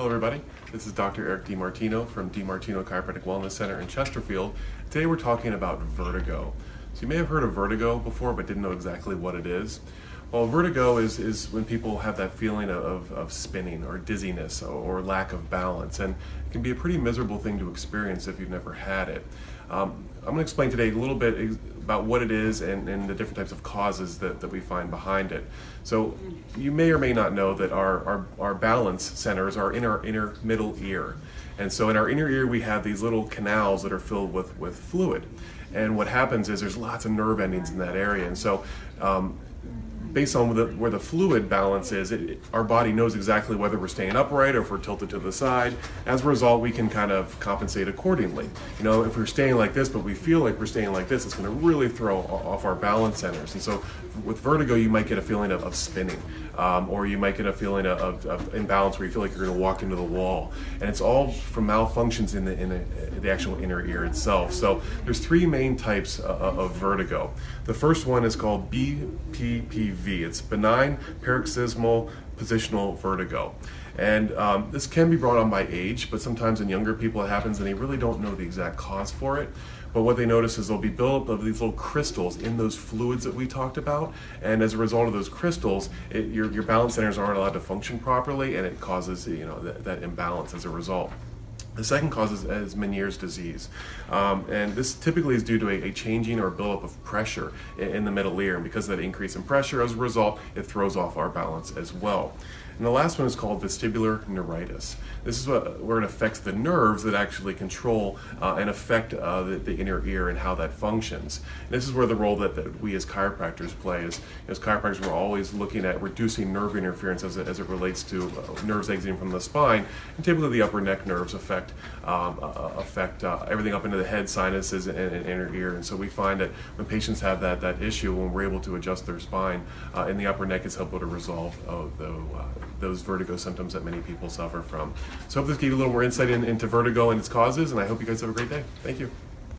Hello everybody, this is Dr. Eric DiMartino from DiMartino Chiropractic Wellness Center in Chesterfield. Today we're talking about vertigo. So you may have heard of vertigo before but didn't know exactly what it is. Well, vertigo is, is when people have that feeling of, of spinning or dizziness or, lack of balance and it can be a pretty miserable thing to experience if you've never had it. Um, I'm going to explain today a little bit about what it is and, and, the different types of causes that, that we find behind it. So you may or may not know that our, our, our balance centers are in our inner middle ear. And so in our inner ear we have these little canals that are filled with, with fluid. And what happens is there's lots of nerve endings in that area. And so um, based on the, where the fluid balance is, it, our body knows exactly whether we're staying upright or if we're tilted to the side. As a result, we can kind of compensate accordingly. You know, if we're staying like this, but we feel like we're staying like this, it's going to really throw off our balance centers. And so with vertigo, you might get a feeling of, of spinning, um, or you might get a feeling of, of, imbalance where you feel like you're going to walk into the wall. And it's all from malfunctions in the, in the, the actual inner ear itself. So there's three main types of, of vertigo. The first one is called BPPV it's benign paroxysmal positional vertigo. And um, this can be brought on by age, but sometimes in younger people it happens and they really don't know the exact cause for it. But what they notice is there'll be buildup of these little crystals in those fluids that we talked about. And as a result of those crystals, it, your, your balance centers aren't allowed to function properly and it causes you know, that, that imbalance as a result. The second cause is, is Meniere's disease. Um, and this typically is due to a, a, changing or buildup of pressure in, in the middle ear. And because of that increase in pressure, as a result, it throws off our balance as well. And the last one is called vestibular neuritis. This is what, where it affects the nerves that actually control uh, and affect uh, the, the, inner ear and how that functions. And this is where the role that, that we as chiropractors play is, as chiropractors we're always looking at reducing nerve interference as it, as it relates to uh, nerves exiting from the spine. And typically the upper neck nerves affect, um, uh, affect uh, everything up into the head, sinuses, and, and, inner ear. And so we find that when patients have that, that issue, when we're able to adjust their spine uh, in the upper neck, it's helpful to resolve the those vertigo symptoms that many people suffer from. So I hope this gave you a little more insight in, into vertigo and its causes, and I hope you guys have a great day. Thank you.